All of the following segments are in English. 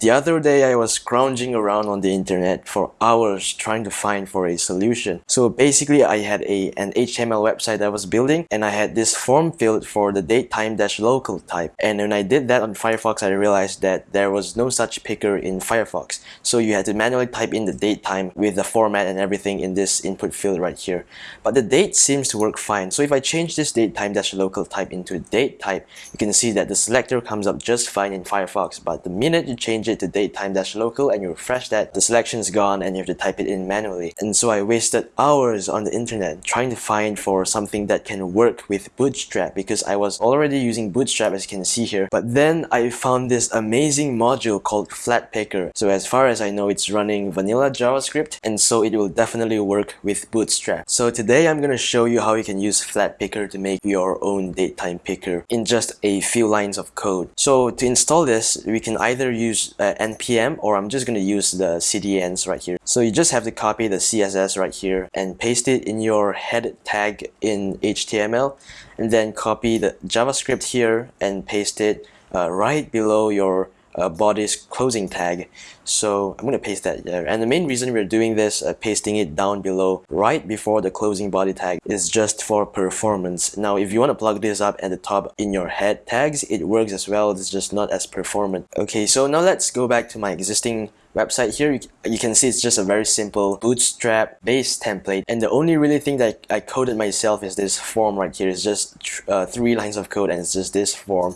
The other day I was scrounging around on the internet for hours trying to find for a solution. So basically I had a an HTML website I was building and I had this form field for the datetime-local type. And when I did that on Firefox I realized that there was no such picker in Firefox. So you had to manually type in the date time with the format and everything in this input field right here. But the date seems to work fine. So if I change this datetime-local type into date type, you can see that the selector comes up just fine in Firefox. But the minute you change change it to datetime-local and you refresh that, the selection is gone and you have to type it in manually. And so I wasted hours on the internet trying to find for something that can work with Bootstrap because I was already using Bootstrap as you can see here. But then I found this amazing module called flatpickr. So as far as I know, it's running vanilla JavaScript and so it will definitely work with Bootstrap. So today I'm going to show you how you can use flatpickr to make your own datetime picker in just a few lines of code. So to install this, we can either use uh, npm or I'm just going to use the cdns right here. So you just have to copy the CSS right here and paste it in your head tag in HTML and then copy the JavaScript here and paste it uh, right below your uh, body's closing tag. So I'm going to paste that there. And the main reason we're doing this, uh, pasting it down below right before the closing body tag is just for performance. Now, if you want to plug this up at the top in your head tags, it works as well. It's just not as performant. Okay, so now let's go back to my existing website here you, you can see it's just a very simple bootstrap based template. And the only really thing that I coded myself is this form right here. It's just uh, three lines of code and it's just this form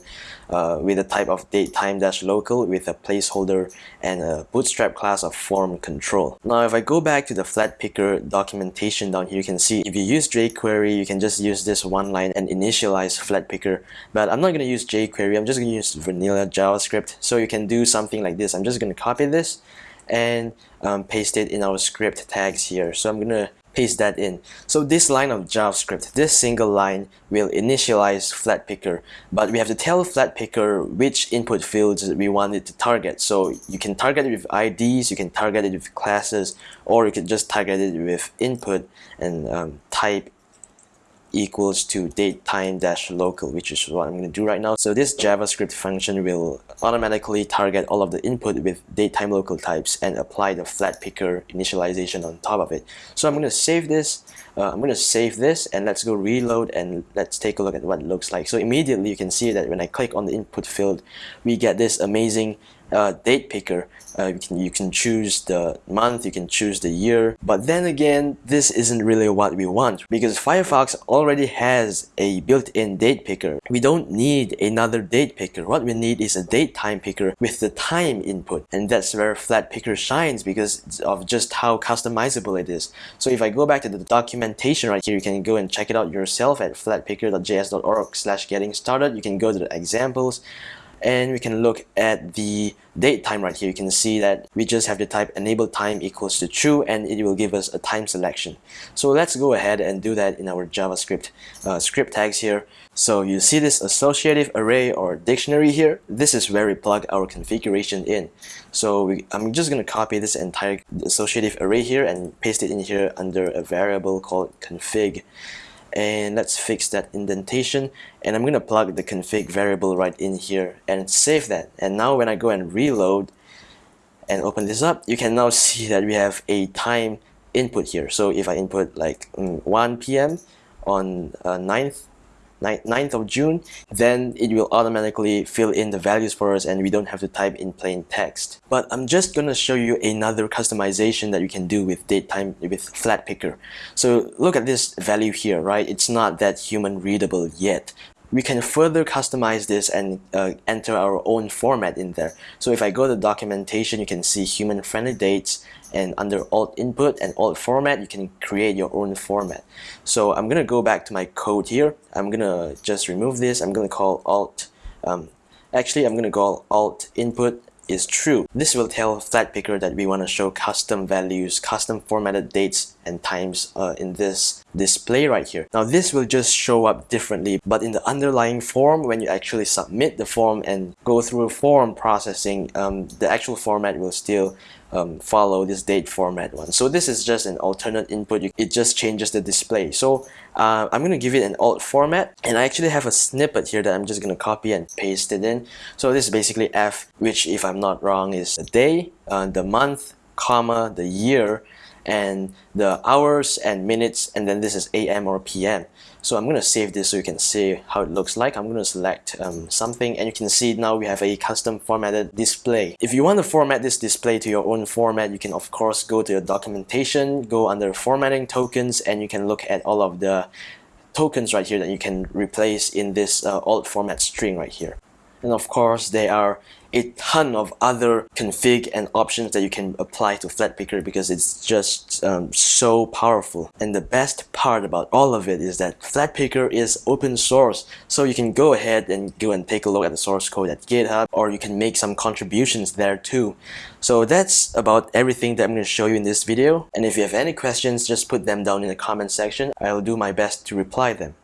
uh, with a type of date time dash local with a placeholder and a bootstrap class of form control. Now if I go back to the flatpickr documentation down here you can see if you use jQuery you can just use this one line and initialize flatpickr. But I'm not going to use jQuery I'm just going to use vanilla JavaScript. So you can do something like this. I'm just going to copy this and um, paste it in our script tags here. So I'm gonna paste that in. So this line of JavaScript, this single line will initialize flatpickr, but we have to tell flatpickr which input fields we want it to target. So you can target it with IDs, you can target it with classes, or you can just target it with input and um, type equals to date time dash local which is what I'm going to do right now. So this JavaScript function will automatically target all of the input with date time local types and apply the flatpickr initialization on top of it. So I'm going to save this uh, I'm going to save this and let's go reload and let's take a look at what it looks like. So immediately you can see that when I click on the input field we get this amazing uh, date picker. Uh, you can you can choose the month you can choose the year. But then again this isn't really what we want because Firefox already has a built-in date picker. We don't need another date picker. What we need is a date time picker with the time input. And that's where flatpickr shines because of just how customizable it is. So if I go back to the documentation right here you can go and check it out yourself at flatpickr.js.org slash getting started. You can go to the examples and we can look at the date time right here. You can see that we just have to type enable time equals to true and it will give us a time selection. So let's go ahead and do that in our JavaScript uh, script tags here. So you see this associative array or dictionary here? This is where we plug our configuration in. So we, I'm just going to copy this entire associative array here and paste it in here under a variable called config and let's fix that indentation and I'm gonna plug the config variable right in here and save that and now when I go and reload and open this up you can now see that we have a time input here so if I input like mm, 1 p.m. on uh, 9th 9th of June, then it will automatically fill in the values for us and we don't have to type in plain text. But I'm just gonna show you another customization that you can do with date time with flatpickr. So look at this value here, right? It's not that human readable yet, we can further customize this and uh, enter our own format in there. So if I go to documentation, you can see human friendly dates and under alt input and alt format, you can create your own format. So I'm gonna go back to my code here. I'm gonna just remove this. I'm gonna call alt, um, actually I'm gonna call alt input is true. This will tell flatpickr that we want to show custom values, custom formatted dates and times uh, in this display right here. Now this will just show up differently but in the underlying form when you actually submit the form and go through form processing um, the actual format will still um, follow this date format one. So this is just an alternate input. It just changes the display. So uh, I'm going to give it an alt format and I actually have a snippet here that I'm just going to copy and paste it in. So this is basically F which if I'm not wrong is the day, uh, the month, comma, the year, and the hours and minutes and then this is AM or PM so I'm gonna save this so you can see how it looks like. I'm gonna select um, something and you can see now we have a custom formatted display. If you want to format this display to your own format you can of course go to your documentation go under formatting tokens and you can look at all of the tokens right here that you can replace in this uh, alt format string right here and of course there are a ton of other config and options that you can apply to flatpickr because it's just um, so powerful. And the best part about all of it is that flatpickr is open source. So you can go ahead and go and take a look at the source code at GitHub or you can make some contributions there too. So that's about everything that I'm going to show you in this video. And if you have any questions, just put them down in the comment section. I'll do my best to reply them.